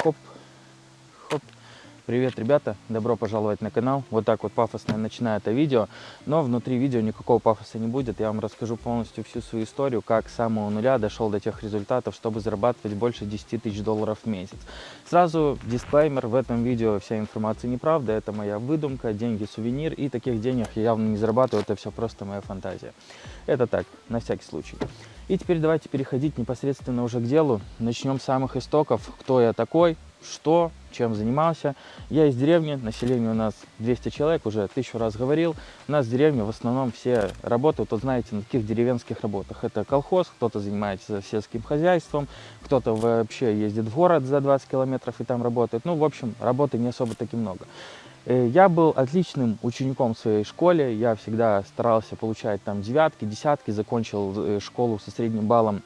Хоп, хоп. Привет, ребята! Добро пожаловать на канал. Вот так вот пафосно я начинаю это видео. Но внутри видео никакого пафоса не будет. Я вам расскажу полностью всю свою историю, как с самого нуля дошел до тех результатов, чтобы зарабатывать больше 10 тысяч долларов в месяц. Сразу дисклеймер, в этом видео вся информация неправда. Это моя выдумка, деньги сувенир. И таких денег я явно не зарабатываю. Это все просто моя фантазия. Это так, на всякий случай. И теперь давайте переходить непосредственно уже к делу. Начнем с самых истоков. Кто я такой, что, чем занимался. Я из деревни, население у нас 200 человек, уже тысячу раз говорил. У нас в деревне в основном все работают, вот знаете, на таких деревенских работах. Это колхоз, кто-то занимается сельским хозяйством, кто-то вообще ездит в город за 20 километров и там работает. Ну, в общем, работы не особо таки много. Э, я был отличным учеником в своей школе, я всегда старался получать там девятки, десятки, закончил э, школу со средним баллом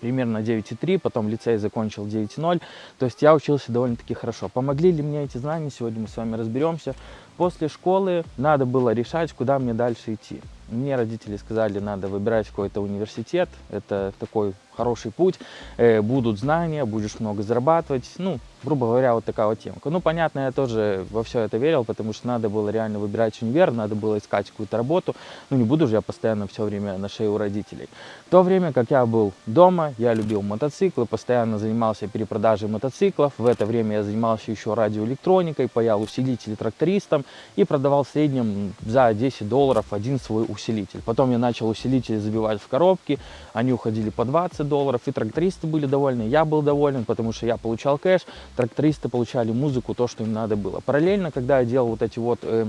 примерно 9,3, потом лицей закончил 9,0. То есть я учился довольно-таки хорошо. Помогли ли мне эти знания? Сегодня мы с вами разберемся. После школы надо было решать, куда мне дальше идти. Мне родители сказали, надо выбирать какой-то университет. Это такой хороший путь. Э, будут знания, будешь много зарабатывать. Ну, грубо говоря, вот такая вот темка. Ну, понятно, я тоже во все это верил, потому что надо было реально выбирать универ, надо было искать какую-то работу. Ну, не буду же я постоянно все время на шее у родителей. В то время, как я был дома, я любил мотоциклы, постоянно занимался перепродажей мотоциклов. В это время я занимался еще радиоэлектроникой, паял усилители трактористам и продавал в среднем за 10 долларов один свой усилитель. Потом я начал усилители забивать в коробки, они уходили по 20 долларов, и трактористы были довольны, я был доволен, потому что я получал кэш, трактористы получали музыку, то, что им надо было. Параллельно, когда я делал вот эти вот э,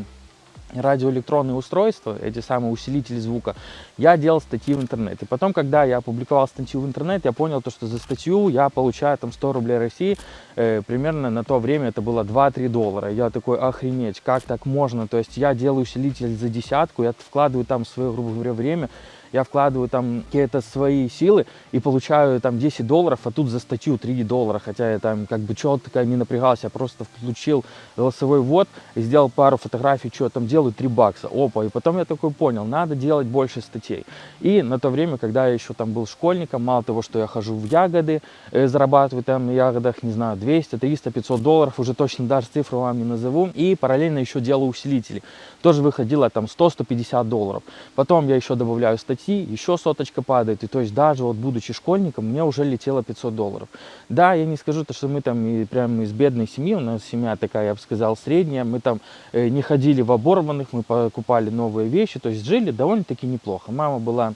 радиоэлектронные устройства, эти самые усилители звука, я делал статьи в интернет. И потом, когда я опубликовал статью в интернет, я понял, то, что за статью я получаю там 100 рублей России, э, примерно на то время это было 2-3 доллара. Я такой, охренеть, как так можно? То есть я делаю усилитель за десятку, я вкладываю там свое, грубо говоря, время, я вкладываю там какие-то свои силы и получаю там 10 долларов, а тут за статью 3 доллара, хотя я там как бы четко не напрягался, я просто включил голосовой ввод, сделал пару фотографий, что там делаю, 3 бакса, опа, и потом я такой понял, надо делать больше статей. И на то время, когда я еще там был школьником, мало того, что я хожу в ягоды, э, зарабатываю там на ягодах, не знаю, 200, 300, 500 долларов, уже точно даже цифру вам не назову, и параллельно еще делаю усилители, тоже выходило там 100-150 долларов. Потом я еще добавляю статьи, идти, еще соточка падает. И то есть даже вот будучи школьником, мне уже летело 500 долларов. Да, я не скажу, то, что мы там и прям из бедной семьи, у нас семья такая, я бы сказал, средняя. Мы там э, не ходили в оборванных, мы покупали новые вещи, то есть жили довольно-таки неплохо. Мама была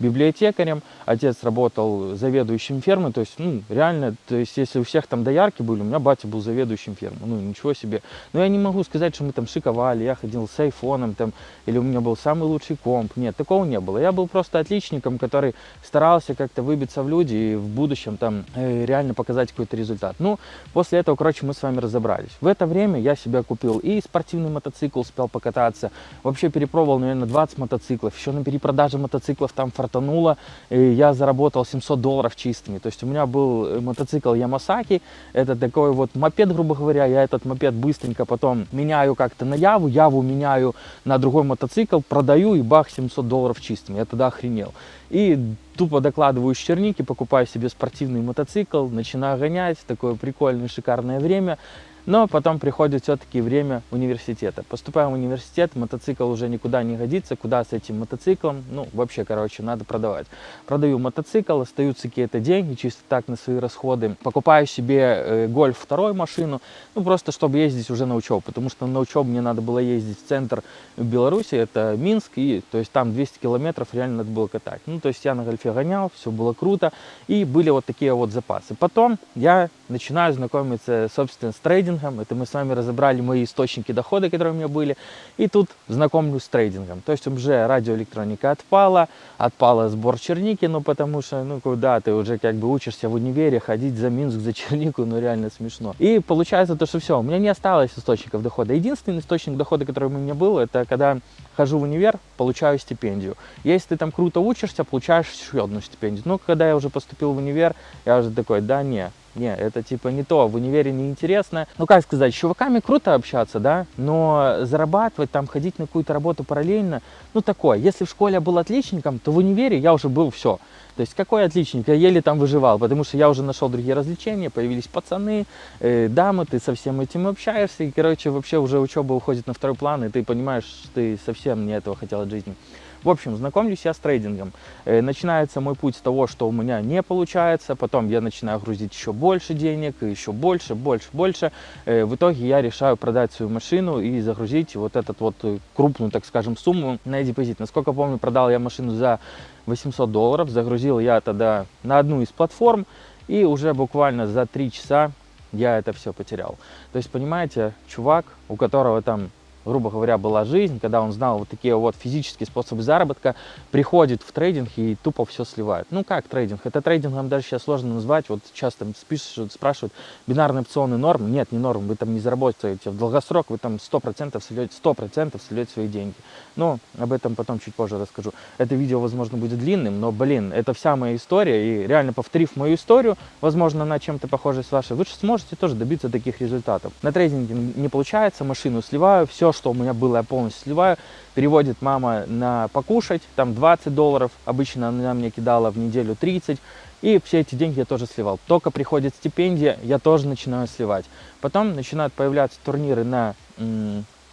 библиотекарем, отец работал заведующим фермы, то есть, ну, реально, то есть, если у всех там доярки были, у меня батя был заведующим фермы, ну, ничего себе. Но я не могу сказать, что мы там шиковали, я ходил с айфоном, там, или у меня был самый лучший комп, нет, такого не было. Я был просто отличником, который старался как-то выбиться в люди и в будущем там э, реально показать какой-то результат. Ну, после этого, короче, мы с вами разобрались. В это время я себе купил и спортивный мотоцикл, успел покататься, вообще перепробовал, наверное, 20 мотоциклов, еще на перепродаже мотоциклов там фартануло, и я заработал 700 долларов чистыми. То есть у меня был э, мотоцикл Ямасаки, это такой вот мопед, грубо говоря, я этот мопед быстренько потом меняю как-то на Яву, Яву меняю на другой мотоцикл, продаю и бах, 700 долларов чистыми. Я тогда охренел. И тупо докладываю Черники, покупаю себе спортивный мотоцикл, начинаю гонять, такое прикольное, шикарное время. Но потом приходит все-таки время университета. Поступаем в университет, мотоцикл уже никуда не годится. Куда с этим мотоциклом? Ну, вообще, короче, надо продавать. Продаю мотоцикл, остаются какие-то деньги, чисто так на свои расходы. Покупаю себе э, гольф вторую машину, ну, просто чтобы ездить уже на учебу. Потому что на учебу мне надо было ездить в центр Беларуси, это Минск, и то есть там 200 километров реально надо было катать. Ну, то есть я на гольфе гонял, все было круто, и были вот такие вот запасы. Потом я начинаю знакомиться, собственно, с трейдингом. Это мы с вами разобрали мои источники дохода, которые у меня были. И тут знакомлюсь с трейдингом. То есть уже радиоэлектроника отпала, отпала сбор черники, ну потому что, ну куда ты уже как бы учишься в универе, ходить за Минск, за чернику, ну реально смешно. И получается то, что все, у меня не осталось источников дохода. Единственный источник дохода, который у меня был, это когда хожу в универ, получаю стипендию. Если ты там круто учишься, получаешь еще одну стипендию. Но когда я уже поступил в универ, я уже такой, да не, Не, это типа не то, в универе неинтересно. Ну, как сказать, с чуваками круто общаться, да, но зарабатывать, там, ходить на какую-то работу параллельно, ну, такое. Если в школе я был отличником, то в универе я уже был все. То есть, какой отличник? Я еле там выживал, потому что я уже нашел другие развлечения, появились пацаны, э, дамы, ты со всем этим общаешься, и, короче, вообще уже учеба уходит на второй план, и ты понимаешь, что ты совсем не этого хотел от жизни. В общем, знакомлюсь я с трейдингом. Э, начинается мой путь с того, что у меня не получается, потом я начинаю грузить еще больше денег, еще больше, больше, больше. Э, в итоге я решаю продать свою машину и загрузить вот этот вот э, крупную, так скажем, сумму на депозит. Насколько помню, продал я машину за 800 долларов, загрузил я тогда на одну из платформ, и уже буквально за 3 часа я это все потерял. То есть, понимаете, чувак, у которого там грубо говоря, была жизнь, когда он знал вот такие вот физические способы заработка, приходит в трейдинг и тупо все сливает. Ну как трейдинг? Это трейдингом даже сейчас сложно назвать. Вот часто спишут, спрашивают, бинарные опционы норм? Нет, не норм, вы там не заработаете. В долгосрок вы там 100% сольете, 100% сольете свои деньги. Но об этом потом чуть позже расскажу. Это видео, возможно, будет длинным, но, блин, это вся моя история. И реально повторив мою историю, возможно, она чем-то похожа с вашей, вы сможете тоже добиться таких результатов. На трейдинге не получается, машину сливаю, все что у меня было, я полностью сливаю. Переводит мама на покушать, там 20 долларов, обычно она мне кидала в неделю 30. И все эти деньги я тоже сливал. Только приходит стипендия, я тоже начинаю сливать. Потом начинают появляться турниры на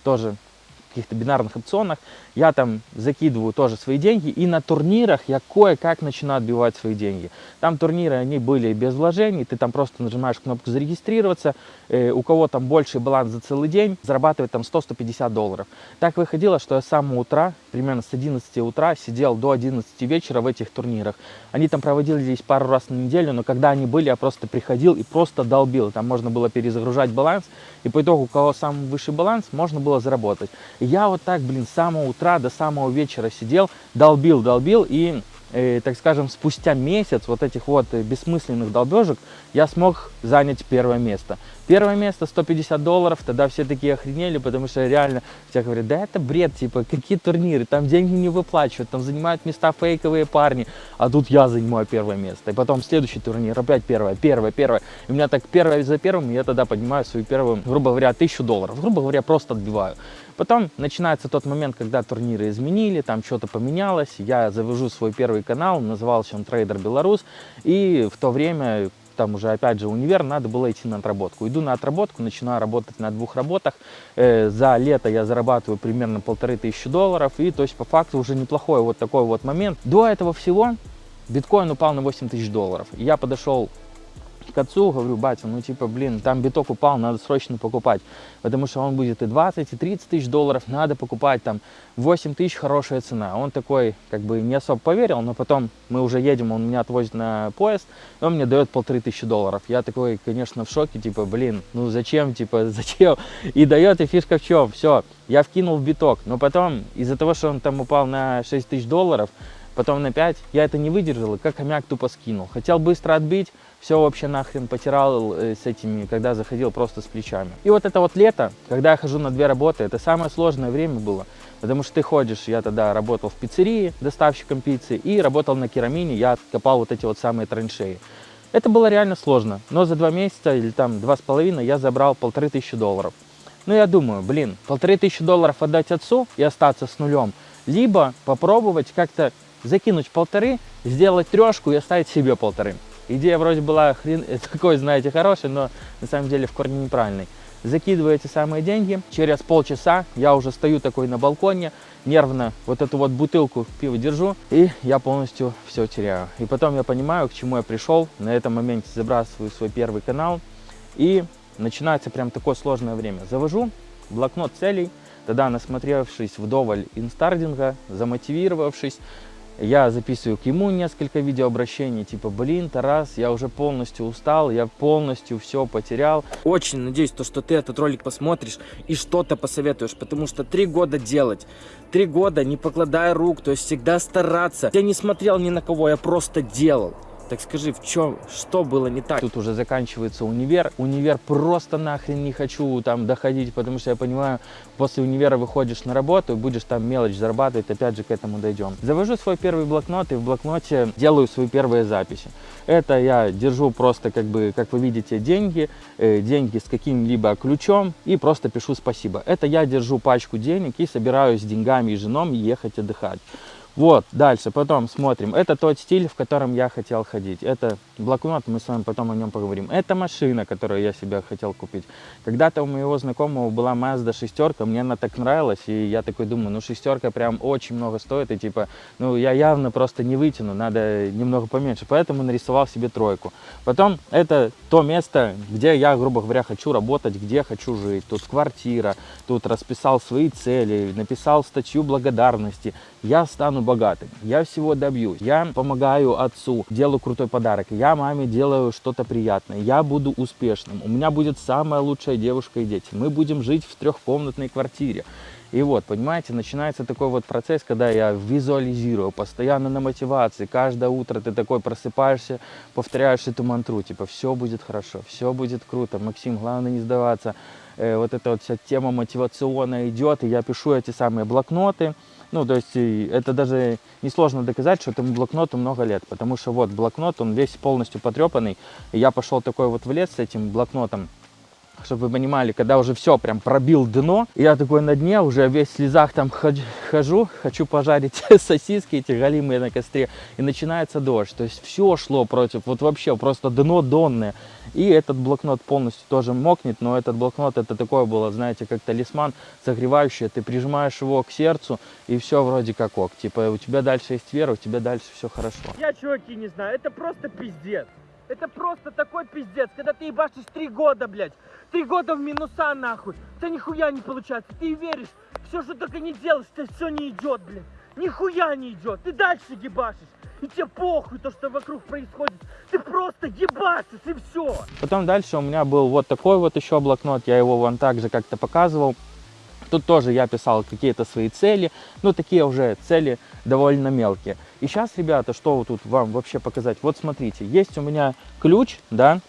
тоже каких-то бинарных опционах, я там закидываю тоже свои деньги, и на турнирах я кое-как начинаю отбивать свои деньги. Там турниры, они были без вложений, ты там просто нажимаешь кнопку зарегистрироваться, э, у кого там больший баланс за целый день, зарабатывает там 100-150 долларов. Так выходило, что я с самого утра, примерно с 11 утра, сидел до 11 вечера в этих турнирах. Они там проводили здесь пару раз на неделю, но когда они были, я просто приходил и просто долбил. Там можно было перезагружать баланс, и по итогу, у кого самый высший баланс, можно было заработать. И я вот так, блин, с самого утра до самого вечера сидел, долбил, долбил, и, э, так скажем, спустя месяц вот этих вот бессмысленных долбежек я смог занять первое место. Первое место 150 долларов, тогда все такие охренели, потому что реально все говорят, да это бред, типа, какие турниры, там деньги не выплачивают, там занимают места фейковые парни, а тут я занимаю первое место. И потом следующий турнир, опять первое, первое, первое. И у меня так первое за первым, я тогда поднимаю свою первую, грубо говоря, тысячу долларов, грубо говоря, просто отбиваю. Потом начинается тот момент, когда турниры изменили, там что-то поменялось, я завожу свой первый канал, назывался он Трейдер Беларусь, и в то время там уже опять же универ, надо было идти на отработку. Иду на отработку, начинаю работать на двух работах. Э, за лето я зарабатываю примерно полторы тысячи долларов. И то есть по факту уже неплохой вот такой вот момент. До этого всего биткоин упал на 8 тысяч долларов. Я подошел к отцу, говорю, батя, ну типа, блин, там биток упал, надо срочно покупать, потому что он будет и 20, и 30 тысяч долларов, надо покупать, там 8 тысяч хорошая цена. Он такой, как бы, не особо поверил, но потом мы уже едем, он меня отвозит на поезд, и он мне дает полторы тысячи долларов. Я такой, конечно, в шоке, типа, блин, ну зачем, типа, зачем? И дает, и фишка в чем, все, я вкинул в биток, но потом, из-за того, что он там упал на 6 тысяч долларов, потом на 5, я это не выдержал, и как хомяк тупо скинул. Хотел быстро отбить, все вообще нахрен потирал э, с этими, когда заходил просто с плечами. И вот это вот лето, когда я хожу на две работы, это самое сложное время было, потому что ты ходишь, я тогда работал в пиццерии доставщиком пиццы и работал на керамине, я копал вот эти вот самые траншеи. Это было реально сложно, но за два месяца или там два с половиной я забрал полторы тысячи долларов. Ну я думаю, блин, полторы тысячи долларов отдать отцу и остаться с нулем, либо попробовать как-то закинуть полторы, сделать трешку и оставить себе полторы. Идея вроде была хрен, такой, знаете, хорошая, но на самом деле в корне неправильной. Закидываю эти самые деньги, через полчаса я уже стою такой на балконе, нервно вот эту вот бутылку пива держу, и я полностью все теряю. И потом я понимаю, к чему я пришел, на этом моменте забрасываю свой первый канал, и начинается прям такое сложное время. Завожу блокнот целей, тогда насмотревшись вдоволь инстардинга, замотивировавшись, я записываю к ему несколько видеообращений, типа, блин, Тарас, я уже полностью устал, я полностью все потерял. Очень надеюсь, то, что ты этот ролик посмотришь и что-то посоветуешь, потому что три года делать, три года не покладая рук, то есть всегда стараться. Я не смотрел ни на кого, я просто делал. Так скажи, в чем, что было не так? Тут уже заканчивается универ. Универ просто нахрен не хочу там доходить, потому что я понимаю, после универа выходишь на работу и будешь там мелочь зарабатывать, опять же к этому дойдем. Завожу свой первый блокнот и в блокноте делаю свои первые записи. Это я держу просто, как бы, как вы видите, деньги, э, деньги с каким-либо ключом и просто пишу спасибо. Это я держу пачку денег и собираюсь с деньгами и женом ехать отдыхать. Вот, дальше, потом смотрим. Это тот стиль, в котором я хотел ходить. Это блокнот, мы с вами потом о нем поговорим. Это машина, которую я себе хотел купить. Когда-то у моего знакомого была Mazda шестерка, мне она так нравилась, и я такой думаю, ну шестерка прям очень много стоит, и типа, ну я явно просто не вытяну, надо немного поменьше, поэтому нарисовал себе тройку. Потом это то место, где я, грубо говоря, хочу работать, где хочу жить. Тут квартира, тут расписал свои цели, написал статью благодарности. Я стану богатым, я всего добьюсь, я помогаю отцу, делаю крутой подарок, я маме делаю что-то приятное, я буду успешным, у меня будет самая лучшая девушка и дети, мы будем жить в трехкомнатной квартире. И вот, понимаете, начинается такой вот процесс, когда я визуализирую, постоянно на мотивации. Каждое утро ты такой просыпаешься, повторяешь эту мантру, типа, все будет хорошо, все будет круто, Максим, главное не сдаваться. Э, вот эта вот вся тема мотивационная идет, и я пишу эти самые блокноты. Ну, то есть это даже несложно доказать, что этому блокноту много лет, потому что вот блокнот, он весь полностью потрепанный, и я пошел такой вот в лес с этим блокнотом, чтобы вы понимали, когда уже все прям пробил дно, я такой на дне, уже весь в слезах там хожу, хочу пожарить сосиски эти галимые на костре, и начинается дождь, то есть все шло против, вот вообще просто дно донное, и этот блокнот полностью тоже мокнет, но этот блокнот это такое было, знаете, как талисман согревающий, ты прижимаешь его к сердцу, и все вроде как ок, типа у тебя дальше есть вера, у тебя дальше все хорошо. Я, чуваки, не знаю, это просто пиздец. Это просто такой пиздец, когда ты ебашишь три года, блядь. Три года в минуса, нахуй. Тебя нихуя не получается. Ты веришь, все, что только не делаешь, это все не идет, блядь. Нихуя не идет. Ты дальше ебашишь. И тебе похуй то, что вокруг происходит. Ты просто ебашишь и все. Потом дальше у меня был вот такой вот еще блокнот. Я его вон так же как-то показывал. Тут тоже я писал какие-то свои цели, но такие уже цели довольно мелкие. И сейчас, ребята, что вот тут вам вообще показать? Вот смотрите, есть у меня ключ, да,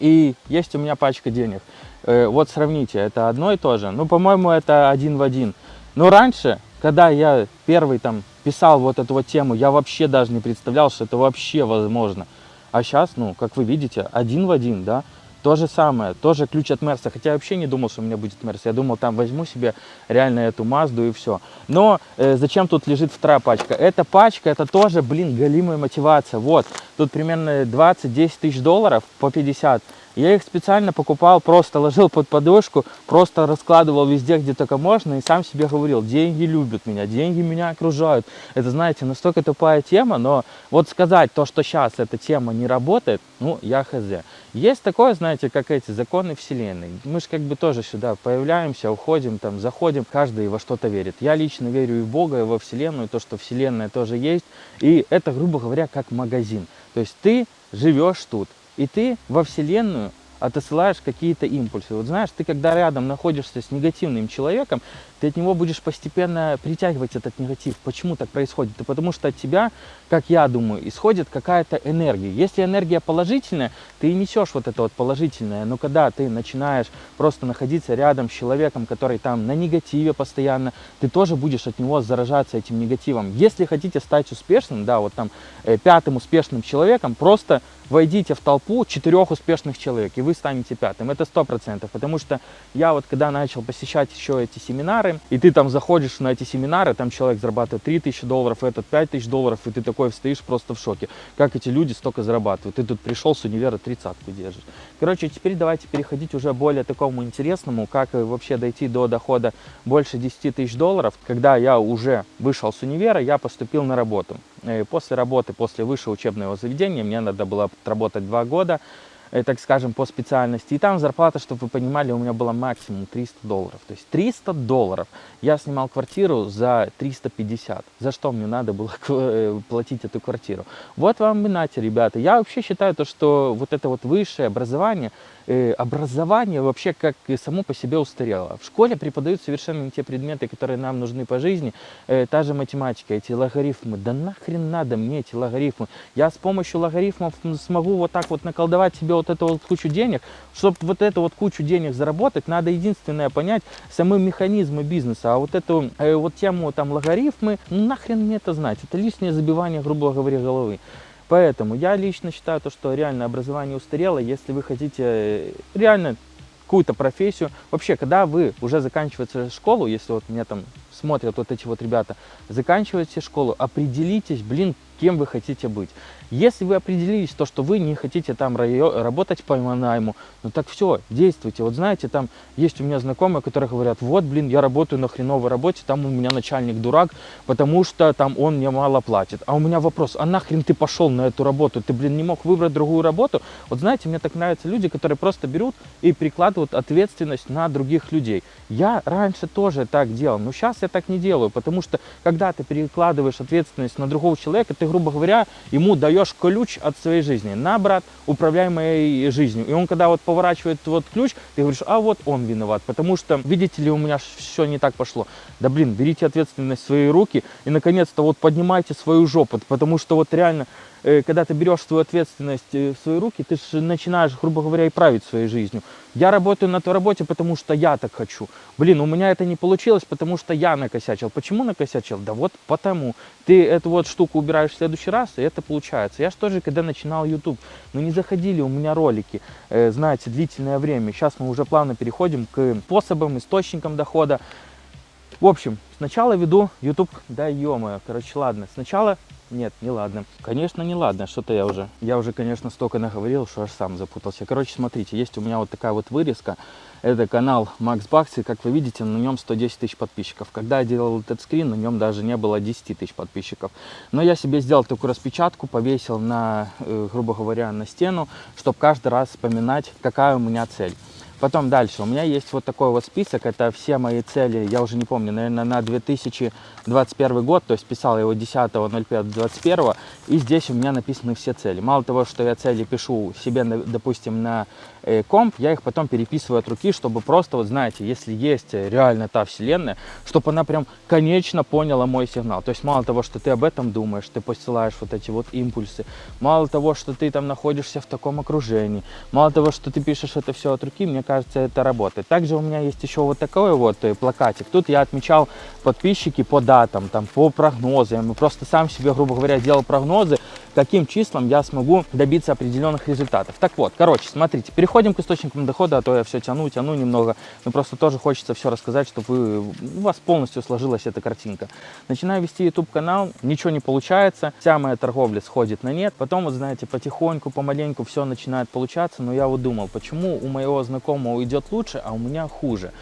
и есть у меня пачка денег. Э, вот сравните, это одно и то же. Ну, по-моему, это один в один. Но раньше, когда я первый там писал вот эту вот тему, я вообще даже не представлял, что это вообще возможно. А сейчас, ну, как вы видите, один в один, да. То же самое, тоже ключ от Мерса. Хотя я вообще не думал, что у меня будет Мерс. Я думал, там возьму себе реально эту Мазду и все. Но э, зачем тут лежит вторая пачка? Эта пачка, это тоже, блин, галимая мотивация. Вот, тут примерно 20-10 тысяч долларов по 50. Я их специально покупал, просто ложил под подушку, просто раскладывал везде, где только можно, и сам себе говорил, деньги любят меня, деньги меня окружают. Это, знаете, настолько тупая тема, но вот сказать то, что сейчас эта тема не работает, ну, я хз. Есть такое, знаете, как эти законы Вселенной. Мы же как бы тоже сюда появляемся, уходим, там, заходим, каждый во что-то верит. Я лично верю и в Бога, и во Вселенную, то, что Вселенная тоже есть. И это, грубо говоря, как магазин. То есть ты живешь тут, и ты во Вселенную отосылаешь какие-то импульсы. Вот знаешь, ты когда рядом находишься с негативным человеком, ты от него будешь постепенно притягивать этот негатив. Почему так происходит? Это потому что от тебя, как я думаю, исходит какая-то энергия. Если энергия положительная, ты несешь вот это вот положительное. Но когда ты начинаешь просто находиться рядом с человеком, который там на негативе постоянно, ты тоже будешь от него заражаться этим негативом. Если хотите стать успешным, да, вот там э, пятым успешным человеком, просто войдите в толпу четырех успешных человек, и вы станете пятым. Это сто процентов, потому что я вот когда начал посещать еще эти семинары, и ты там заходишь на эти семинары, там человек зарабатывает 3000 долларов, этот 5000 долларов, и ты такой стоишь просто в шоке. Как эти люди столько зарабатывают? Ты тут пришел с универа тридцатку держишь. Короче, теперь давайте переходить уже более такому интересному, как вообще дойти до дохода больше 10 тысяч долларов. Когда я уже вышел с универа, я поступил на работу. Э, после работы, после высшего учебного заведения, мне надо было отработать два года. Э, так скажем, по специальности. И там зарплата, чтобы вы понимали, у меня была максимум 300 долларов. То есть 300 долларов. Я снимал квартиру за 350. За что мне надо было э, платить эту квартиру? Вот вам и нате, ребята. Я вообще считаю то, что вот это вот высшее образование, э, образование вообще как само по себе устарело. В школе преподают совершенно не те предметы, которые нам нужны по жизни. Та же математика, эти логарифмы. Да нахрен надо мне эти логарифмы? Я с помощью логарифмов смогу вот так вот наколдовать себе эту вот кучу денег. Чтобы вот эту вот кучу денег заработать, надо единственное понять самы механизмы бизнеса. А вот эту э, вот тему там логарифмы, ну нахрен мне это знать? Это лишнее забивание, грубо говоря, головы. Поэтому я лично считаю, то, что реально образование устарело. Если вы хотите э, реально какую-то профессию. Вообще, когда вы уже заканчиваете школу, если вот меня там смотрят вот эти вот ребята, заканчиваете школу, определитесь, блин, кем вы хотите быть. Если вы определились, то, что вы не хотите там работать по найму, ну так все, действуйте. Вот знаете, там есть у меня знакомые, которые говорят, вот, блин, я работаю на хреновой работе, там у меня начальник дурак, потому что там он мне мало платит. А у меня вопрос, а нахрен ты пошел на эту работу? Ты, блин, не мог выбрать другую работу? Вот знаете, мне так нравятся люди, которые просто берут и прикладывают ответственность на других людей. Я раньше тоже так делал, но сейчас я так не делаю, потому что когда ты перекладываешь ответственность на другого человека, ты, грубо говоря, ему даешь ключ от своей жизни. На, брат, управляй моей жизнью. И он, когда вот поворачивает вот ключ, ты говоришь, а вот он виноват, потому что, видите ли, у меня все не так пошло. Да, блин, берите ответственность в свои руки и, наконец-то, вот поднимайте свою жопу, потому что вот реально когда ты берешь свою ответственность э, в свои руки, ты же начинаешь, грубо говоря, и править своей жизнью. Я работаю на той работе, потому что я так хочу. Блин, у меня это не получилось, потому что я накосячил. Почему накосячил? Да вот потому. Ты эту вот штуку убираешь в следующий раз, и это получается. Я же тоже, когда начинал YouTube, ну не заходили у меня ролики, э, знаете, длительное время. Сейчас мы уже плавно переходим к способам, источникам дохода. В общем, сначала веду YouTube, да ё короче, ладно. Сначала нет, не ладно. Конечно, не ладно. Что-то я уже, я уже, конечно, столько наговорил, что аж сам запутался. Короче, смотрите, есть у меня вот такая вот вырезка. Это канал Макс Бакс, и как вы видите, на нем 110 тысяч подписчиков. Когда я делал этот скрин, на нем даже не было 10 тысяч подписчиков. Но я себе сделал такую распечатку, повесил на, э, грубо говоря, на стену, чтобы каждый раз вспоминать, какая у меня цель. Потом дальше. У меня есть вот такой вот список. Это все мои цели, я уже не помню, наверное, на 2021 год. То есть писал его 10.05.21. И здесь у меня написаны все цели. Мало того, что я цели пишу себе, допустим, на э, комп, я их потом переписываю от руки, чтобы просто, вот знаете, если есть реально та вселенная, чтобы она прям конечно поняла мой сигнал. То есть мало того, что ты об этом думаешь, ты посылаешь вот эти вот импульсы. Мало того, что ты там находишься в таком окружении. Мало того, что ты пишешь это все от руки, мне кажется, кажется, это работает. Также у меня есть еще вот такой вот э, плакатик. Тут я отмечал подписчики по датам, там, по прогнозам. И просто сам себе, грубо говоря, делал прогнозы, каким числом я смогу добиться определенных результатов. Так вот, короче, смотрите, переходим к источникам дохода, а то я все тяну, тяну немного. Но просто тоже хочется все рассказать, чтобы вы, у вас полностью сложилась эта картинка. Начинаю вести YouTube канал, ничего не получается, вся моя торговля сходит на нет. Потом, вот знаете, потихоньку, помаленьку все начинает получаться, но я вот думал, почему у моего знакомого идет лучше, а у меня хуже.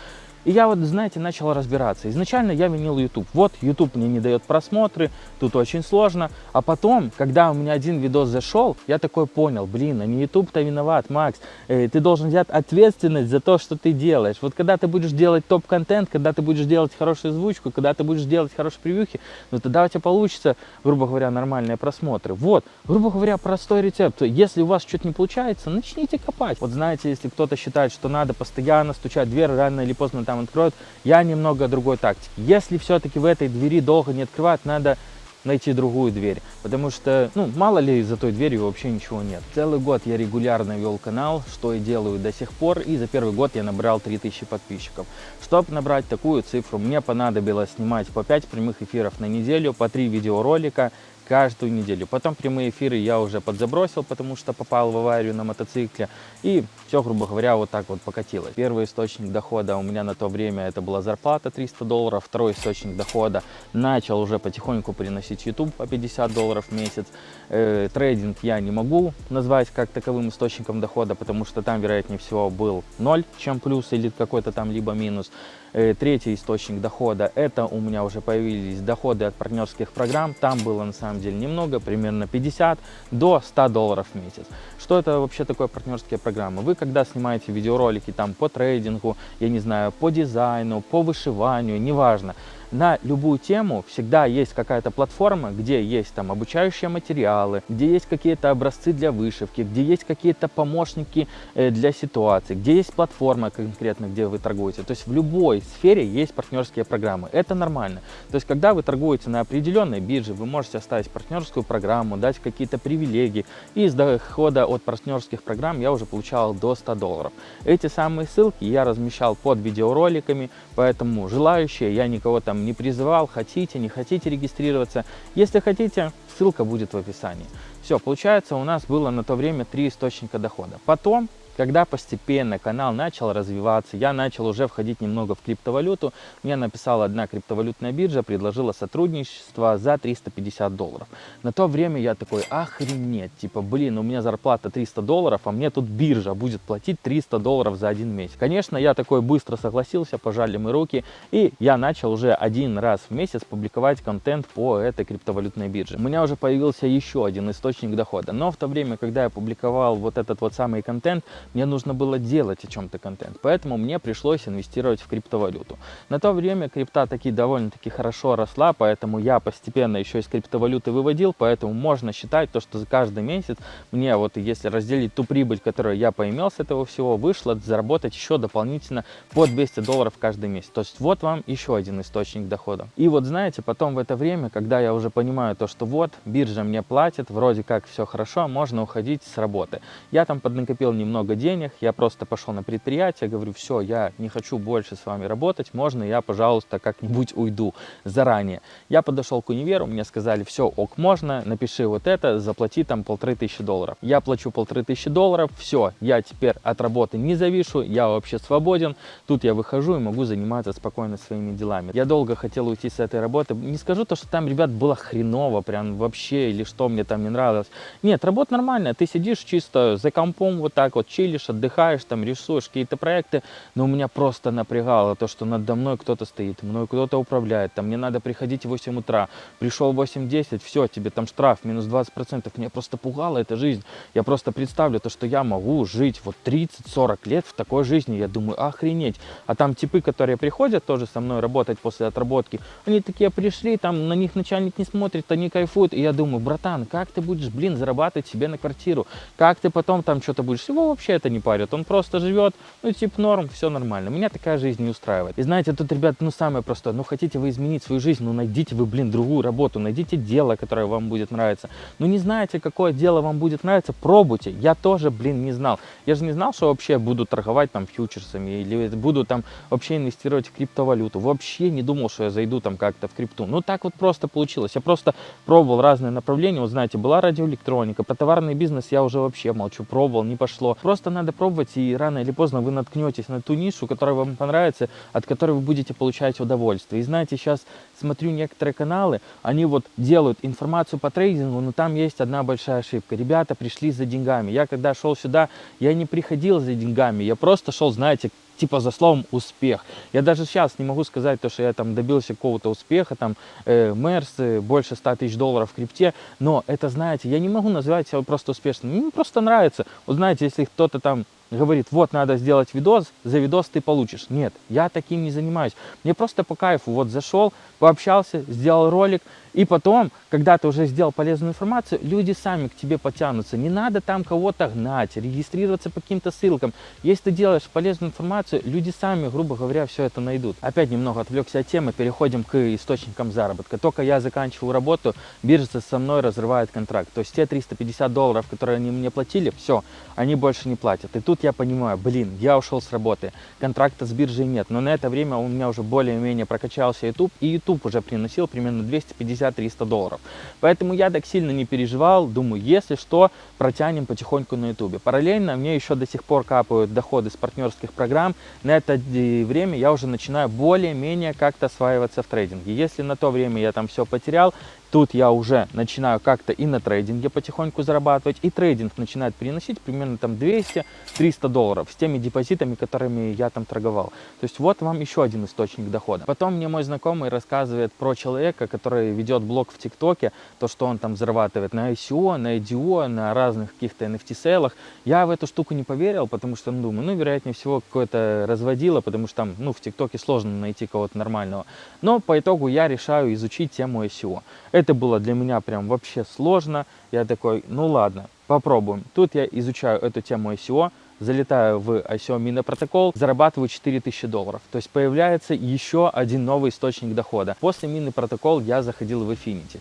И я вот, знаете, начал разбираться. Изначально я винил YouTube. Вот, YouTube мне не дает просмотры, тут очень сложно. А потом, когда у меня один видос зашел, я такой понял, блин, а не YouTube-то виноват, Макс. Э, ты должен взять ответственность за то, что ты делаешь. Вот когда ты будешь делать топ-контент, когда ты будешь делать хорошую озвучку, когда ты будешь делать хорошие превьюхи, ну тогда у тебя получится, грубо говоря, нормальные просмотры. Вот, грубо говоря, простой рецепт. Если у вас что-то не получается, начните копать. Вот знаете, если кто-то считает, что надо постоянно стучать в дверь, рано или поздно откроют. Я немного другой тактики. Если все-таки в этой двери долго не открывать, надо найти другую дверь, потому что, ну, мало ли за той дверью вообще ничего нет. Целый год я регулярно вел канал, что и делаю до сих пор, и за первый год я набрал 3000 подписчиков. Чтобы набрать такую цифру, мне понадобилось снимать по 5 прямых эфиров на неделю, по 3 видеоролика, каждую неделю. Потом прямые эфиры я уже подзабросил, потому что попал в аварию на мотоцикле. И все, грубо говоря, вот так вот покатилось. Первый источник дохода у меня на то время это была зарплата 300 долларов. Второй источник дохода начал уже потихоньку приносить YouTube по 50 долларов в месяц. Э, трейдинг я не могу назвать как таковым источником дохода, потому что там, вероятнее всего, был ноль, чем плюс или какой-то там либо минус. Э, третий источник дохода, это у меня уже появились доходы от партнерских программ. Там было на самом деле немного, примерно 50 до 100 долларов в месяц. Что это вообще такое партнерские программы? Вы когда снимаете видеоролики там по трейдингу, я не знаю, по дизайну, по вышиванию, неважно, на любую тему всегда есть какая-то платформа, где есть там обучающие материалы, где есть какие-то образцы для вышивки, где есть какие-то помощники э, для ситуации, где есть платформа конкретно, где вы торгуете. То есть в любой сфере есть партнерские программы. Это нормально. То есть когда вы торгуете на определенной бирже, вы можете оставить партнерскую программу, дать какие-то привилегии. И из дохода от партнерских программ я уже получал до 100 долларов. Эти самые ссылки я размещал под видеороликами, поэтому желающие, я никого там не призывал, хотите, не хотите регистрироваться. Если хотите, ссылка будет в описании. Все, получается, у нас было на то время три источника дохода. Потом когда постепенно канал начал развиваться, я начал уже входить немного в криптовалюту, мне написала одна криптовалютная биржа, предложила сотрудничество за 350 долларов. На то время я такой, охренеть, типа, блин, у меня зарплата 300 долларов, а мне тут биржа будет платить 300 долларов за один месяц. Конечно, я такой быстро согласился, пожали мы руки, и я начал уже один раз в месяц публиковать контент по этой криптовалютной бирже. У меня уже появился еще один источник дохода, но в то время, когда я публиковал вот этот вот самый контент, мне нужно было делать о чем-то контент, поэтому мне пришлось инвестировать в криптовалюту. На то время крипта таки довольно-таки хорошо росла, поэтому я постепенно еще из криптовалюты выводил, поэтому можно считать то, что за каждый месяц мне вот если разделить ту прибыль, которую я поимел с этого всего, вышло заработать еще дополнительно по 200 долларов каждый месяц. То есть вот вам еще один источник дохода. И вот знаете, потом в это время, когда я уже понимаю то, что вот биржа мне платит, вроде как все хорошо, можно уходить с работы. Я там поднакопил немного много денег, я просто пошел на предприятие, говорю, все, я не хочу больше с вами работать, можно я, пожалуйста, как-нибудь уйду заранее. Я подошел к универу, мне сказали, все, ок, можно, напиши вот это, заплати там полторы тысячи долларов. Я плачу полторы тысячи долларов, все, я теперь от работы не завишу, я вообще свободен, тут я выхожу и могу заниматься спокойно своими делами. Я долго хотел уйти с этой работы, не скажу то, что там, ребят, было хреново, прям вообще, или что мне там не нравилось. Нет, работа нормальная, ты сидишь чисто за компом вот так вот, чилишь, отдыхаешь, там рисуешь какие-то проекты, но у меня просто напрягало то, что надо мной кто-то стоит, мной кто-то управляет, там мне надо приходить в 8 утра, пришел в 8-10, все, тебе там штраф минус 20%, меня просто пугала эта жизнь, я просто представлю то, что я могу жить вот 30-40 лет в такой жизни, я думаю, охренеть, а там типы, которые приходят тоже со мной работать после отработки, они такие пришли, там на них начальник не смотрит, они кайфуют, и я думаю, братан, как ты будешь, блин, зарабатывать себе на квартиру, как ты потом там что-то будешь, его вообще вообще это не парит. Он просто живет, ну, типа норм, все нормально. Меня такая жизнь не устраивает. И знаете, тут, ребят, ну, самое простое. Ну, хотите вы изменить свою жизнь, ну, найдите вы, блин, другую работу, найдите дело, которое вам будет нравиться. Ну, не знаете, какое дело вам будет нравиться, пробуйте. Я тоже, блин, не знал. Я же не знал, что вообще буду торговать там фьючерсами или буду там вообще инвестировать в криптовалюту. Вообще не думал, что я зайду там как-то в крипту. Ну, так вот просто получилось. Я просто пробовал разные направления. Вот, знаете, была радиоэлектроника, про товарный бизнес я уже вообще молчу, пробовал, не пошло. Просто надо пробовать, и рано или поздно вы наткнетесь на ту нишу, которая вам понравится, от которой вы будете получать удовольствие. И знаете, сейчас смотрю некоторые каналы, они вот делают информацию по трейдингу, но там есть одна большая ошибка. Ребята пришли за деньгами. Я когда шел сюда, я не приходил за деньгами, я просто шел, знаете, типа за словом успех. Я даже сейчас не могу сказать, то, что я там добился какого-то успеха, там, э, Мерс, э, больше 100 тысяч долларов в крипте, но это, знаете, я не могу назвать себя просто успешным. Мне просто нравится. Вот знаете, если кто-то там говорит, вот надо сделать видос, за видос ты получишь. Нет, я таким не занимаюсь. Мне просто по кайфу, вот зашел, пообщался, сделал ролик, и потом, когда ты уже сделал полезную информацию, люди сами к тебе потянутся. Не надо там кого-то гнать, регистрироваться по каким-то ссылкам. Если ты делаешь полезную информацию, люди сами, грубо говоря, все это найдут. Опять немного отвлекся от темы, переходим к источникам заработка. Только я заканчиваю работу, биржа со мной разрывает контракт. То есть те 350 долларов, которые они мне платили, все, они больше не платят. И тут я понимаю, блин, я ушел с работы, контракта с биржей нет. Но на это время у меня уже более-менее прокачался YouTube, и YouTube уже приносил примерно 250 250-300 долларов. Поэтому я так сильно не переживал, думаю, если что, протянем потихоньку на ютубе. Параллельно мне еще до сих пор капают доходы с партнерских программ. На это время я уже начинаю более-менее как-то осваиваться в трейдинге. Если на то время я там все потерял, Тут я уже начинаю как-то и на трейдинге потихоньку зарабатывать, и трейдинг начинает приносить примерно там 200-300 долларов с теми депозитами, которыми я там торговал. То есть вот вам еще один источник дохода. Потом мне мой знакомый рассказывает про человека, который ведет блог в ТикТоке, то, что он там зарабатывает на ICO, на IDO, на разных каких-то NFT-сейлах. Я в эту штуку не поверил, потому что, ну, думаю, ну, вероятнее всего, какое-то разводило, потому что там, ну, в ТикТоке сложно найти кого-то нормального. Но по итогу я решаю изучить тему ICO. Это было для меня прям вообще сложно. Я такой, ну ладно, попробуем. Тут я изучаю эту тему ICO, залетаю в ICO Mina протокол, зарабатываю 4000 долларов. То есть появляется еще один новый источник дохода. После Мины протокол я заходил в Affinity.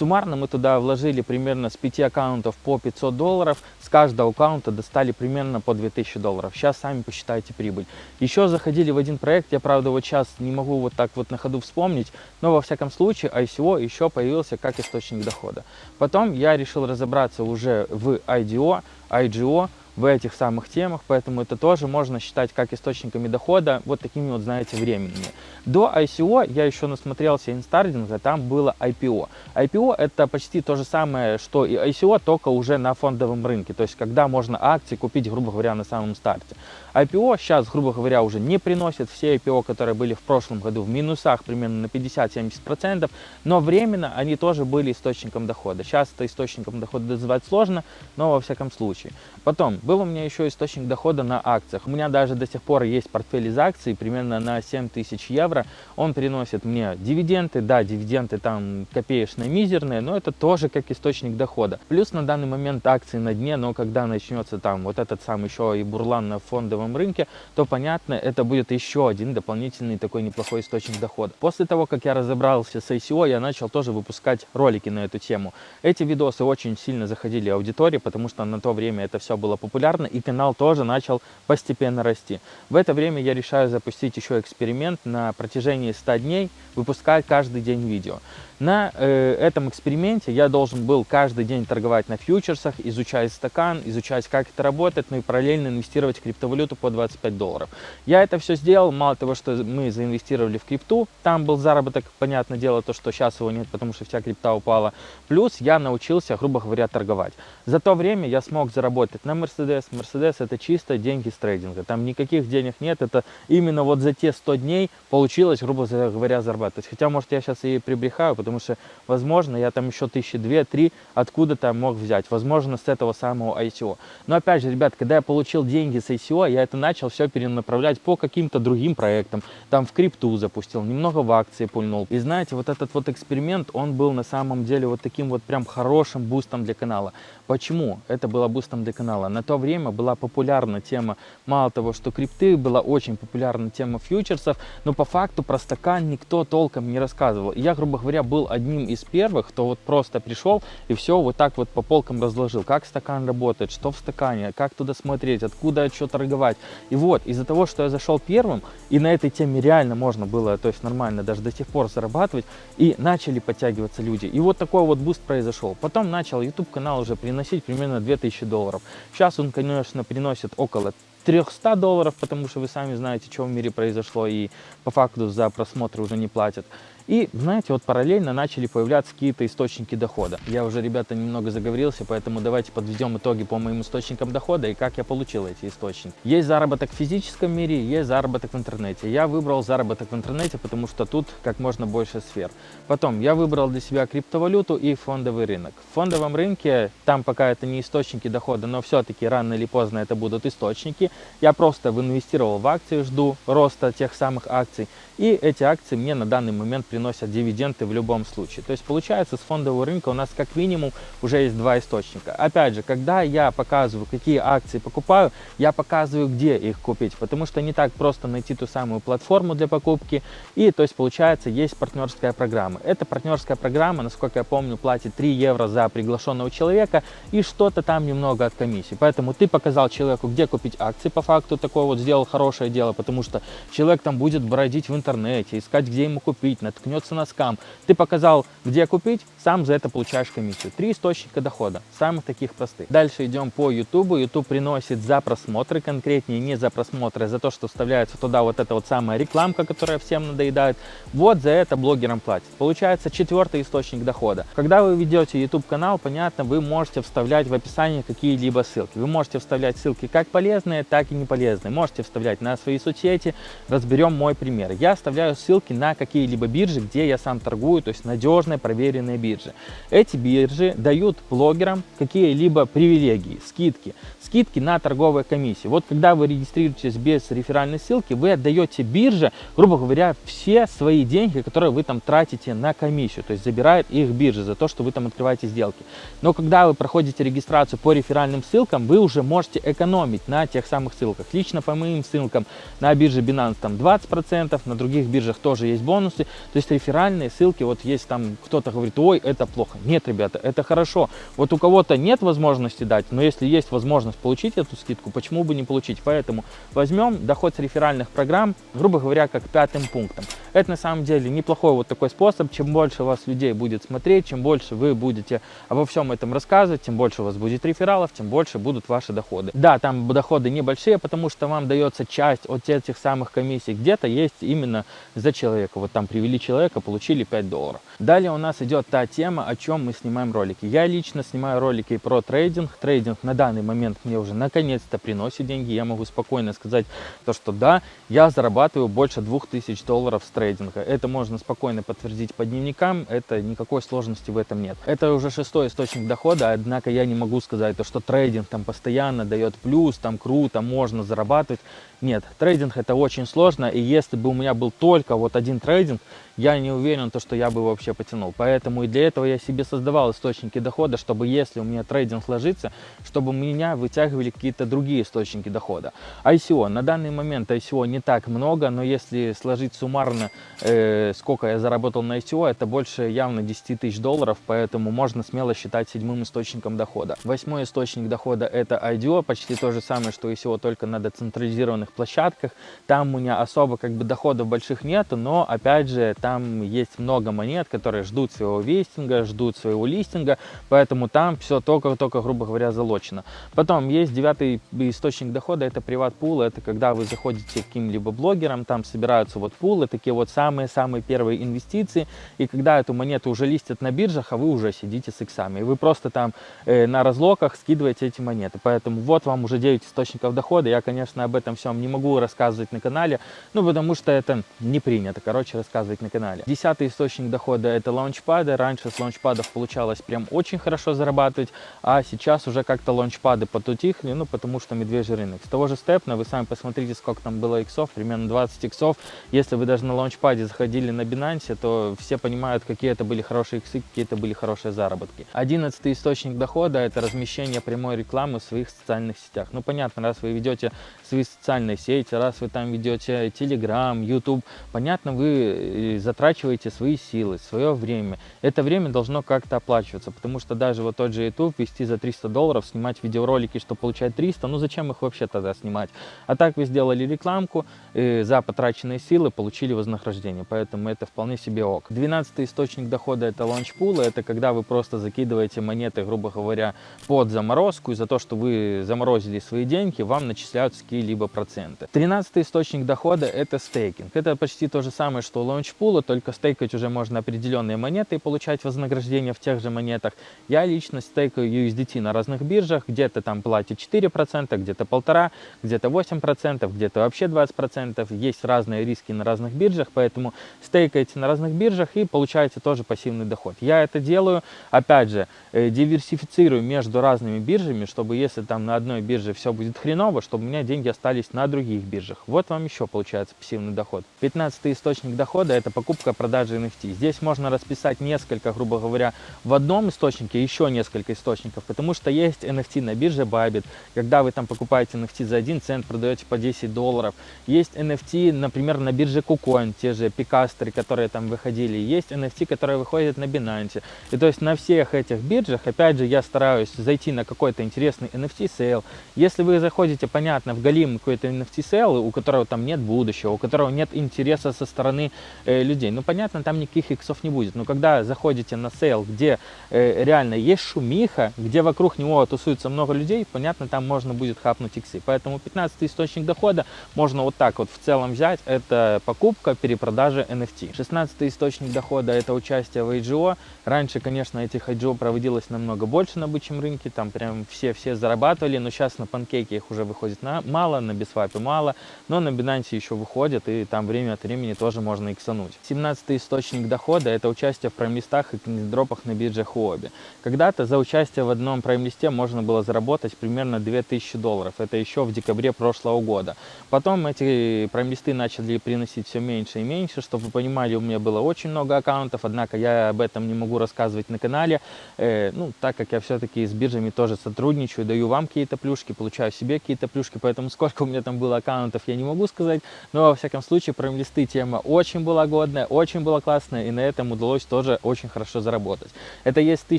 Суммарно мы туда вложили примерно с 5 аккаунтов по 500 долларов. С каждого аккаунта достали примерно по 2000 долларов. Сейчас сами посчитайте прибыль. Еще заходили в один проект, я правда вот сейчас не могу вот так вот на ходу вспомнить, но во всяком случае ICO еще появился как источник дохода. Потом я решил разобраться уже в IDO, IGO, в этих самых темах, поэтому это тоже можно считать как источниками дохода, вот такими вот, знаете, временными. До ICO я еще насмотрелся инстардинга, там было IPO. IPO это почти то же самое, что и ICO, только уже на фондовом рынке, то есть когда можно акции купить, грубо говоря, на самом старте. IPO сейчас, грубо говоря, уже не приносит все IPO, которые были в прошлом году в минусах примерно на 50-70%, но временно они тоже были источником дохода. Сейчас это источником дохода называть сложно, но во всяком случае. Потом, был у меня еще источник дохода на акциях. У меня даже до сих пор есть портфель из акций, примерно на 7 тысяч евро. Он приносит мне дивиденды, да, дивиденды там копеечные, мизерные, но это тоже как источник дохода. Плюс на данный момент акции на дне, но когда начнется там вот этот сам еще и бурлан на фондовом рынке, то понятно, это будет еще один дополнительный такой неплохой источник дохода. После того, как я разобрался с ICO, я начал тоже выпускать ролики на эту тему. Эти видосы очень сильно заходили аудитории, потому что на то время это все было популярно, и канал тоже начал постепенно расти. В это время я решаю запустить еще эксперимент на протяжении 100 дней, выпускать каждый день видео. На э, этом эксперименте я должен был каждый день торговать на фьючерсах, изучать стакан, изучать, как это работает, ну и параллельно инвестировать в криптовалюту по 25 долларов. Я это все сделал, мало того, что мы заинвестировали в крипту, там был заработок, понятное дело, то, что сейчас его нет, потому что вся крипта упала. Плюс я научился, грубо говоря, торговать. За то время я смог заработать на Mercedes. Mercedes это чисто деньги с трейдинга, там никаких денег нет, это именно вот за те 100 дней получилось, грубо говоря, зарабатывать. Хотя, может, я сейчас и прибрехаю, потому что, возможно, я там еще тысячи две-три откуда-то мог взять, возможно, с этого самого ICO. Но опять же, ребят, когда я получил деньги с ICO, я это начал все перенаправлять по каким-то другим проектам, там в крипту запустил, немного в акции пульнул. И знаете, вот этот вот эксперимент, он был на самом деле вот таким вот прям хорошим бустом для канала. Почему это было бустом для канала? На то время была популярна тема, мало того, что крипты, была очень популярна тема фьючерсов, но по факту про стакан никто толком не рассказывал. Я, грубо говоря, был одним из первых, кто вот просто пришел и все вот так вот по полкам разложил, как стакан работает, что в стакане, как туда смотреть, откуда что торговать. И вот, из-за того, что я зашел первым, и на этой теме реально можно было, то есть нормально даже до сих пор зарабатывать, и начали подтягиваться люди. И вот такой вот буст произошел. Потом начал YouTube канал уже приносить примерно 2000 долларов. Сейчас он, конечно, приносит около 300 долларов, потому что вы сами знаете, что в мире произошло, и по факту за просмотры уже не платят. И, знаете, вот параллельно начали появляться какие-то источники дохода. Я уже, ребята, немного заговорился, поэтому давайте подведем итоги по моим источникам дохода и как я получил эти источники. Есть заработок в физическом мире, есть заработок в интернете. Я выбрал заработок в интернете, потому что тут как можно больше сфер. Потом я выбрал для себя криптовалюту и фондовый рынок. В фондовом рынке, там пока это не источники дохода, но все-таки рано или поздно это будут источники. Я просто инвестировал в акции, жду роста тех самых акций. И эти акции мне на данный момент приносят дивиденды в любом случае. То есть получается с фондового рынка у нас как минимум уже есть два источника. Опять же, когда я показываю, какие акции покупаю, я показываю, где их купить. Потому что не так просто найти ту самую платформу для покупки. И то есть получается есть партнерская программа. Эта партнерская программа, насколько я помню, платит 3 евро за приглашенного человека и что-то там немного от комиссии. Поэтому ты показал человеку, где купить акции по факту, такое вот сделал хорошее дело, потому что человек там будет бродить в интернете, искать, где ему купить, наткнется на скам. Ты показал, где купить, сам за это получаешь комиссию. Три источника дохода, самых таких простых. Дальше идем по YouTube. YouTube приносит за просмотры, конкретнее не за просмотры, а за то, что вставляется туда вот эта вот самая рекламка, которая всем надоедает. Вот за это блогерам платят. Получается четвертый источник дохода. Когда вы ведете YouTube канал, понятно, вы можете вставлять в описании какие-либо ссылки. Вы можете вставлять ссылки как полезные, так и не полезные. Можете вставлять на свои соцсети. Разберем мой пример. Я вставляю ссылки на какие-либо биржи, где я сам торгую, то есть надежные, проверенные биржи. Эти биржи дают блогерам какие-либо привилегии, скидки. Скидки на торговые комиссии. Вот когда вы регистрируетесь без реферальной ссылки, вы отдаете бирже, грубо говоря, все свои деньги, которые вы там тратите на комиссию. То есть забирает их биржа за то, что вы там открываете сделки. Но когда вы проходите регистрацию по реферальным ссылкам, вы уже можете экономить на тех самых ссылках. Лично по моим ссылкам на бирже Binance там 20%, на других биржах тоже есть бонусы. То есть реферальные ссылки, вот есть там кто-то говорит, ой, это плохо. Нет, ребята, это хорошо. Вот у кого-то нет возможности дать, но если есть возможность получить эту скидку, почему бы не получить? Поэтому возьмем доход с реферальных программ, грубо говоря, как пятым пунктом. Это на самом деле неплохой вот такой способ. Чем больше вас людей будет смотреть, чем больше вы будете обо всем этом рассказывать, тем больше у вас будет рефералов, тем больше будут ваши доходы. Да, там доходы небольшие, потому что вам дается часть от этих самых комиссий. Где-то есть именно за человека. Вот там привели человека, получили 5 долларов. Далее у нас идет та тема, о чем мы снимаем ролики. Я лично снимаю ролики про трейдинг. Трейдинг на данный момент мне уже наконец-то приносит деньги. Я могу спокойно сказать то, что да, я зарабатываю больше 2000 долларов с трейдинга. Это можно спокойно подтвердить по дневникам, это никакой сложности в этом нет. Это уже шестой источник дохода, однако я не могу сказать, то, что трейдинг там постоянно дает плюс, там круто, можно зарабатывать. Нет, трейдинг это очень сложно, и если бы у меня был только вот один трейдинг, я не уверен, то, что я бы вообще потянул. Поэтому и для этого я себе создавал источники дохода, чтобы если у меня трейдинг ложится, чтобы меня вытягивали какие-то другие источники дохода. ICO. На данный момент ICO не так много, но если сложить суммарно, э, сколько я заработал на ICO, это больше явно 10 тысяч долларов, поэтому можно смело считать седьмым источником дохода. Восьмой источник дохода это IDO, почти то же самое, что ICO, только на децентрализированных площадках. Там у меня особо как бы доходов больших нету, но опять же там там есть много монет, которые ждут своего вестинга, ждут своего листинга, поэтому там все только-только, грубо говоря, залочено. Потом есть девятый источник дохода, это приват-пул, это когда вы заходите к каким-либо блогерам, там собираются вот пулы, такие вот самые-самые первые инвестиции, и когда эту монету уже листят на биржах, а вы уже сидите с иксами, и вы просто там э, на разлоках скидываете эти монеты, поэтому вот вам уже 9 источников дохода, я, конечно, об этом всем не могу рассказывать на канале, ну, потому что это не принято, короче, рассказывать на канале канале. Десятый источник дохода это лаунчпады. Раньше с лаунчпадов получалось прям очень хорошо зарабатывать, а сейчас уже как-то лаунчпады потутихли, ну потому что медвежий рынок. С того же степна вы сами посмотрите, сколько там было иксов, примерно 20 иксов. Если вы даже на лаунчпаде заходили на Binance, то все понимают, какие это были хорошие иксы, какие это были хорошие заработки. Одиннадцатый источник дохода это размещение прямой рекламы в своих социальных сетях. Ну понятно, раз вы ведете свои социальные сети, раз вы там ведете Telegram, YouTube, понятно, вы за затрачиваете свои силы, свое время. Это время должно как-то оплачиваться, потому что даже вот тот же YouTube вести за 300 долларов, снимать видеоролики, что получать 300, ну зачем их вообще тогда снимать? А так вы сделали рекламку, и за потраченные силы получили вознаграждение, поэтому это вполне себе ок. 12 источник дохода это лаунчпулы, это когда вы просто закидываете монеты, грубо говоря, под заморозку, и за то, что вы заморозили свои деньги, вам начисляются какие-либо проценты. 13 источник дохода это стейкинг. Это почти то же самое, что лаунчпул, было, только стейкать уже можно определенные монеты и получать вознаграждение в тех же монетах. Я лично стейкаю USDT на разных биржах, где-то там платят 4%, где-то полтора, где-то 8%, где-то вообще 20%. Есть разные риски на разных биржах, поэтому стейкаете на разных биржах и получаете тоже пассивный доход. Я это делаю, опять же, э, диверсифицирую между разными биржами, чтобы если там на одной бирже все будет хреново, чтобы у меня деньги остались на других биржах. Вот вам еще получается пассивный доход. 15 источник дохода это покупка покупка-продажа NFT. Здесь можно расписать несколько, грубо говоря, в одном источнике еще несколько источников, потому что есть NFT на бирже Bybit, когда вы там покупаете NFT за 1 цент, продаете по 10 долларов. Есть NFT, например, на бирже KuCoin, те же пикастеры, которые там выходили. Есть NFT, которые выходят на Binance. И то есть на всех этих биржах, опять же, я стараюсь зайти на какой-то интересный NFT sale. Если вы заходите, понятно, в голимый какой-то NFT sale, у которого там нет будущего, у которого нет интереса со стороны э, людей. Ну, понятно, там никаких иксов не будет. Но когда заходите на sale, где э, реально есть шумиха, где вокруг него тусуется много людей, понятно, там можно будет хапнуть иксы. Поэтому 15 источник дохода можно вот так вот в целом взять. Это покупка, перепродажа NFT. 16 источник дохода это участие в IGO. Раньше, конечно, этих IGO проводилось намного больше на бычьем рынке. Там прям все-все зарабатывали. Но сейчас на панкейке их уже выходит на, мало, на бисвапе мало. Но на Binance еще выходят. И там время от времени тоже можно иксануть. 17 источник дохода это участие в прайм-листах и дропах на бирже Huobi. Когда-то за участие в одном прайм-листе можно было заработать примерно 2000 долларов. Это еще в декабре прошлого года. Потом эти прайм-листы начали приносить все меньше и меньше. Чтобы вы понимали, у меня было очень много аккаунтов, однако я об этом не могу рассказывать на канале. Э, ну, так как я все-таки с биржами тоже сотрудничаю, даю вам какие-то плюшки, получаю себе какие-то плюшки, поэтому сколько у меня там было аккаунтов, я не могу сказать. Но, во всяком случае, прайм-листы тема очень была годная, очень была классная, и на этом удалось тоже очень хорошо заработать. Это если ты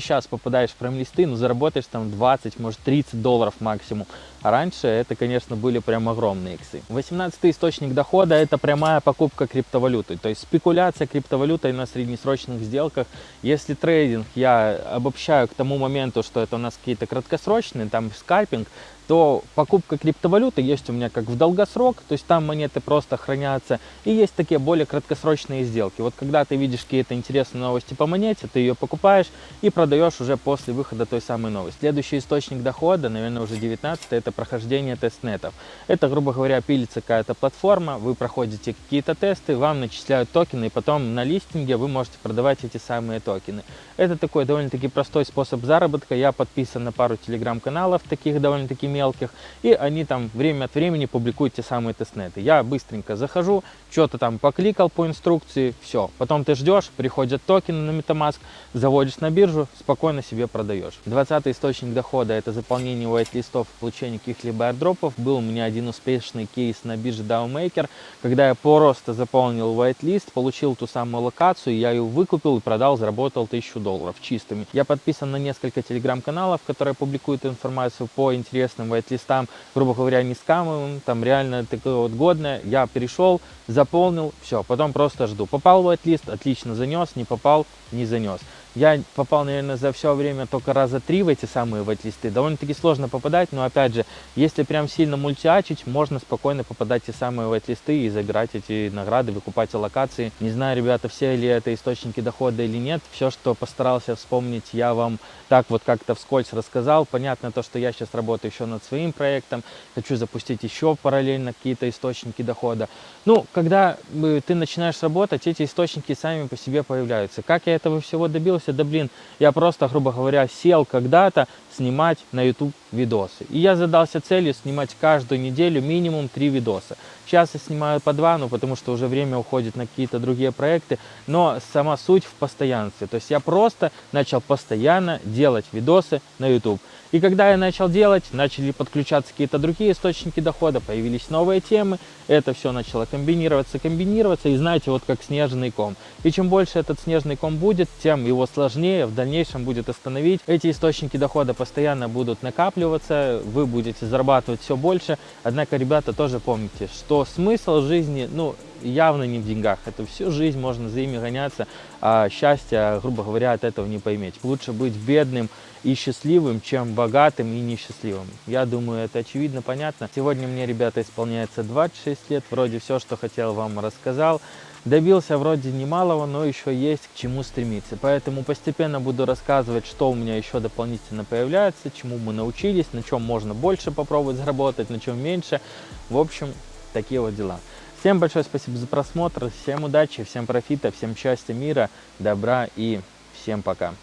сейчас попадаешь в прайм-листы, ну, заработаешь там 20, может 30 долларов максимум. Раньше это, конечно, были прям огромные иксы. 18 источник дохода это прямая покупка криптовалюты. То есть спекуляция криптовалютой на среднесрочных сделках. Если трейдинг я обобщаю к тому моменту, что это у нас какие-то краткосрочные, там скальпинг, то покупка криптовалюты есть у меня как в долгосрок, то есть там монеты просто хранятся, и есть такие более краткосрочные сделки. Вот когда ты видишь какие-то интересные новости по монете, ты ее покупаешь и продаешь уже после выхода той самой новости. Следующий источник дохода, наверное, уже 19 это прохождение тестнетов. Это, грубо говоря, пилится какая-то платформа, вы проходите какие-то тесты, вам начисляют токены, и потом на листинге вы можете продавать эти самые токены. Это такой довольно-таки простой способ заработка. Я подписан на пару телеграм-каналов, таких довольно-таки мелких, и они там время от времени публикуют те самые тестнеты. Я быстренько захожу, что-то там покликал по инструкции, все. Потом ты ждешь, приходят токены на MetaMask, заводишь на биржу, спокойно себе продаешь. 20 источник дохода это заполнение white-листов, получение каких-либо airdropов. Был у меня один успешный кейс на бирже DAOMaker, когда я просто заполнил white-лист, получил ту самую локацию, я ее выкупил и продал, заработал 1000 долларов чистыми. Я подписан на несколько телеграм-каналов, которые публикуют информацию по интересным white-листам, грубо говоря, не скамовым, там реально такое вот годное. Я перешел, заполнил, все, потом просто жду. Попал в white-лист, отлично занес, не попал, не занес. Я попал, наверное, за все время только раза три в эти самые вайт-листы. Довольно-таки сложно попадать, но опять же, если прям сильно мультиачить, можно спокойно попадать те самые вайт-листы и забирать эти награды, выкупать локации. Не знаю, ребята, все ли это источники дохода или нет. Все, что постарался вспомнить, я вам так вот как-то вскользь рассказал. Понятно то, что я сейчас работаю еще над своим проектом, хочу запустить еще параллельно какие-то источники дохода. Ну, когда э, ты начинаешь работать, эти источники сами по себе появляются. Как я этого всего добился? Задумался, да блин, я просто, грубо говоря, сел когда-то снимать на YouTube видосы. И я задался целью снимать каждую неделю минимум три видоса. Сейчас я снимаю по два, ну потому что уже время уходит на какие-то другие проекты, но сама суть в постоянстве. То есть я просто начал постоянно делать видосы на YouTube. И когда я начал делать, начали подключаться какие-то другие источники дохода, появились новые темы, это все начало комбинироваться, комбинироваться, и знаете, вот как снежный ком. И чем больше этот снежный ком будет, тем его сложнее в дальнейшем будет остановить. Эти источники дохода постоянно будут накапливаться, вы будете зарабатывать все больше. Однако, ребята, тоже помните, что смысл жизни, ну, явно не в деньгах. Это всю жизнь можно за ими гоняться, а счастья, грубо говоря, от этого не пойметь. Лучше быть бедным и счастливым, чем богатым и несчастливым. Я думаю, это очевидно, понятно. Сегодня мне, ребята, исполняется 26 лет. Вроде все, что хотел, вам рассказал. Добился вроде немалого, но еще есть к чему стремиться. Поэтому постепенно буду рассказывать, что у меня еще дополнительно появляется, чему мы научились, на чем можно больше попробовать заработать, на чем меньше. В общем, такие вот дела. Всем большое спасибо за просмотр, всем удачи, всем профита, всем счастья, мира, добра и всем пока.